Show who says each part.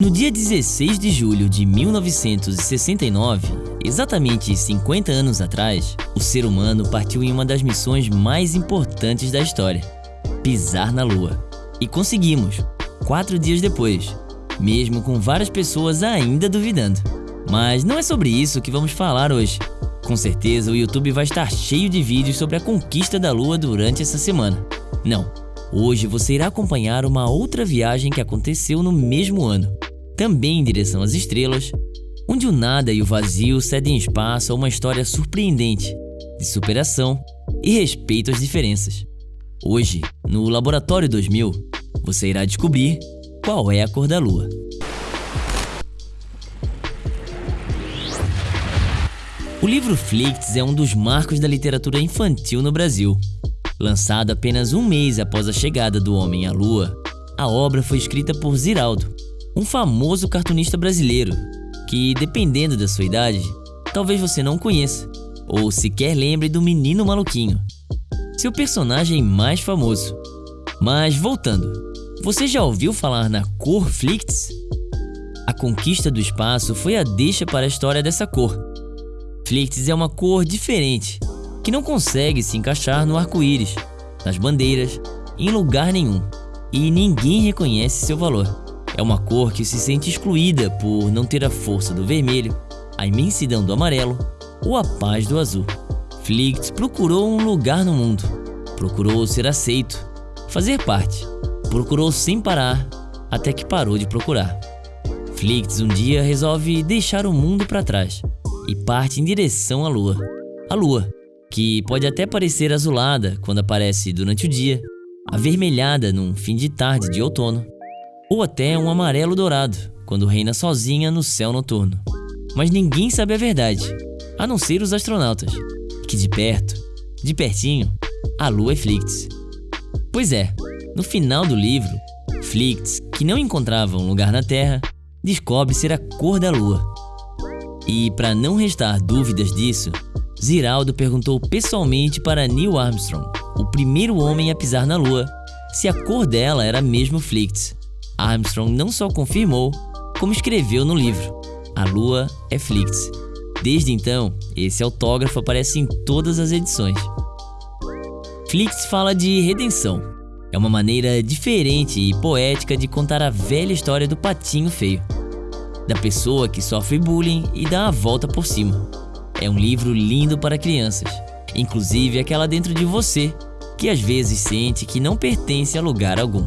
Speaker 1: No dia 16 de julho de 1969, exatamente 50 anos atrás, o ser humano partiu em uma das missões mais importantes da história: pisar na Lua. E conseguimos, quatro dias depois, mesmo com várias pessoas ainda duvidando. Mas não é sobre isso que vamos falar hoje. Com certeza o YouTube vai estar cheio de vídeos sobre a conquista da Lua durante essa semana. Não, hoje você irá acompanhar uma outra viagem que aconteceu no mesmo ano também em direção às estrelas, onde o nada e o vazio cedem espaço a uma história surpreendente de superação e respeito às diferenças. Hoje, no Laboratório 2000, você irá descobrir qual é a cor da Lua. O livro Flicts é um dos marcos da literatura infantil no Brasil. Lançado apenas um mês após a chegada do homem à Lua, a obra foi escrita por Ziraldo, um famoso cartunista brasileiro que, dependendo da sua idade, talvez você não conheça ou sequer lembre do Menino Maluquinho, seu personagem mais famoso. Mas voltando, você já ouviu falar na cor Flicts? A conquista do espaço foi a deixa para a história dessa cor. Flicts é uma cor diferente, que não consegue se encaixar no arco-íris, nas bandeiras, em lugar nenhum, e ninguém reconhece seu valor. É uma cor que se sente excluída por não ter a força do vermelho, a imensidão do amarelo ou a paz do azul. Flicts procurou um lugar no mundo, procurou ser aceito, fazer parte, procurou sem parar até que parou de procurar. Flicts um dia resolve deixar o mundo para trás e parte em direção à lua. A lua, que pode até parecer azulada quando aparece durante o dia, avermelhada num fim de tarde de outono, ou até um amarelo dourado, quando reina sozinha no céu noturno. Mas ninguém sabe a verdade, a não ser os astronautas, que de perto, de pertinho, a Lua é Flicts. Pois é, no final do livro, Flicts, que não encontrava um lugar na Terra, descobre ser a cor da Lua. E para não restar dúvidas disso, Ziraldo perguntou pessoalmente para Neil Armstrong, o primeiro homem a pisar na Lua, se a cor dela era mesmo Flicts. Armstrong não só confirmou, como escreveu no livro A Lua é Flix. Desde então, esse autógrafo aparece em todas as edições. Flix fala de redenção. É uma maneira diferente e poética de contar a velha história do patinho feio, da pessoa que sofre bullying e dá a volta por cima. É um livro lindo para crianças, inclusive aquela dentro de você, que às vezes sente que não pertence a lugar algum.